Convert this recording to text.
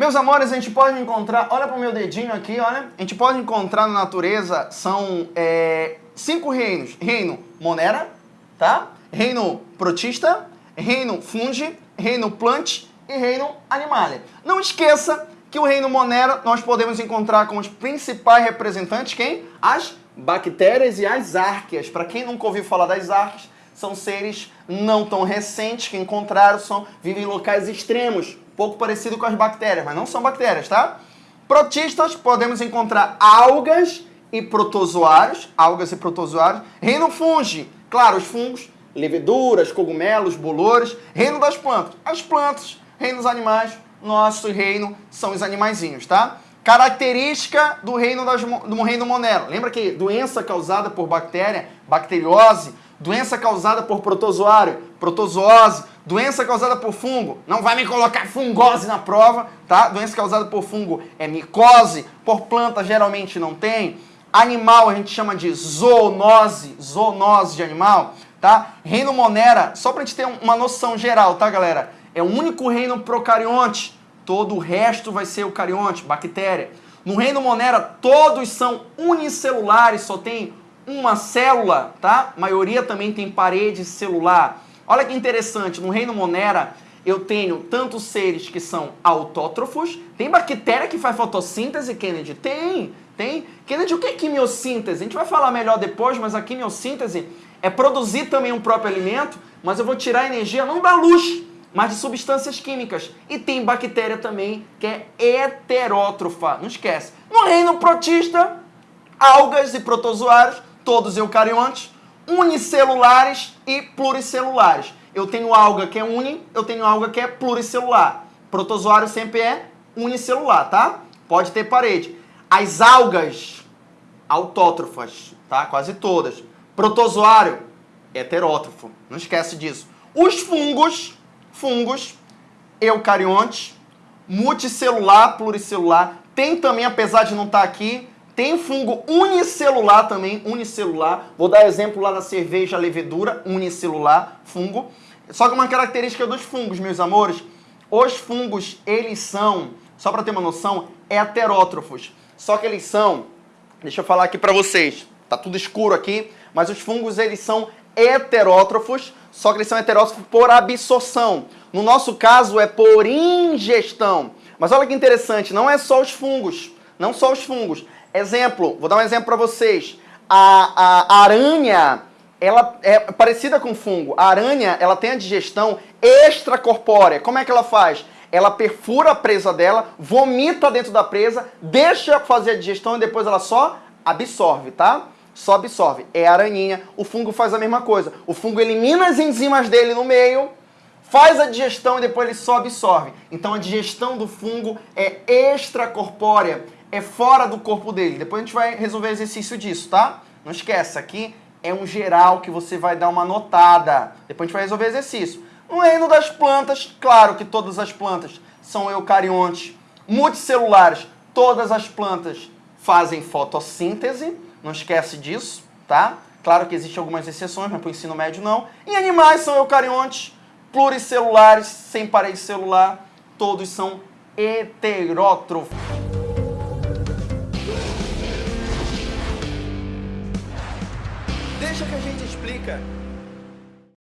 Meus amores, a gente pode encontrar, olha para o meu dedinho aqui, olha, a gente pode encontrar na natureza, são é, cinco reinos. Reino Monera, tá? Reino Protista, Reino Fungi, Reino Plant e Reino Animalia. Não esqueça que o Reino Monera nós podemos encontrar com os principais representantes, quem? As bactérias e as árqueas. Para quem nunca ouviu falar das árqueas, são seres não tão recentes que encontraram, são, vivem em locais extremos, pouco parecido com as bactérias, mas não são bactérias, tá? Protistas, podemos encontrar algas e protozoários, algas e protozoários. Reino fungi, claro, os fungos, leveduras, cogumelos, bolores. Reino das plantas, as plantas. Reino dos animais, nosso reino são os animaizinhos, tá? Característica do reino, das, do reino monero. Lembra que doença causada por bactéria, bacteriose, doença causada por protozoário, protozoose, doença causada por fungo, não vai me colocar fungose na prova, tá? Doença causada por fungo é micose, por planta geralmente não tem. Animal a gente chama de zoonose, zoonose de animal, tá? Reino Monera, só pra gente ter uma noção geral, tá galera? É o único reino procarionte, todo o resto vai ser eucarionte, bactéria. No reino Monera, todos são unicelulares, só tem uma célula, tá? A maioria também tem parede celular. Olha que interessante, no reino Monera eu tenho tantos seres que são autótrofos, tem bactéria que faz fotossíntese, Kennedy? Tem, tem. Kennedy, o que é quimiossíntese? A gente vai falar melhor depois, mas a quimiossíntese é produzir também um próprio alimento, mas eu vou tirar energia não da luz, mas de substâncias químicas. E tem bactéria também que é heterótrofa, não esquece. No reino protista, algas e protozoários, todos eucariontes, unicelulares e pluricelulares. Eu tenho alga que é uni, eu tenho alga que é pluricelular. Protozoário sempre é unicelular, tá? Pode ter parede. As algas autótrofas, tá? Quase todas. Protozoário heterótrofo. Não esquece disso. Os fungos, fungos eucariontes, multicelular, pluricelular. Tem também, apesar de não estar tá aqui, tem fungo unicelular também, unicelular. Vou dar exemplo lá da cerveja levedura, unicelular, fungo. Só que uma característica dos fungos, meus amores, os fungos, eles são, só para ter uma noção, heterótrofos. Só que eles são, deixa eu falar aqui para vocês, tá tudo escuro aqui, mas os fungos, eles são heterótrofos, só que eles são heterótrofos por absorção. No nosso caso, é por ingestão. Mas olha que interessante, não é só os fungos, não só os fungos, Exemplo, vou dar um exemplo para vocês. A, a, aranha, ela é parecida com fungo. A aranha, ela tem a digestão extracorpórea. Como é que ela faz? Ela perfura a presa dela, vomita dentro da presa, deixa fazer a digestão e depois ela só absorve, tá? Só absorve. É a aranhinha. O fungo faz a mesma coisa. O fungo elimina as enzimas dele no meio, faz a digestão e depois ele só absorve. Então a digestão do fungo é extracorpórea é fora do corpo dele. Depois a gente vai resolver exercício disso, tá? Não esquece, aqui é um geral que você vai dar uma notada. Depois a gente vai resolver exercício. No reino das plantas, claro que todas as plantas são eucariontes, multicelulares. Todas as plantas fazem fotossíntese, não esquece disso, tá? Claro que existem algumas exceções, mas para o ensino médio não. E animais são eucariontes, pluricelulares, sem parede celular, todos são heterótrofos. explica.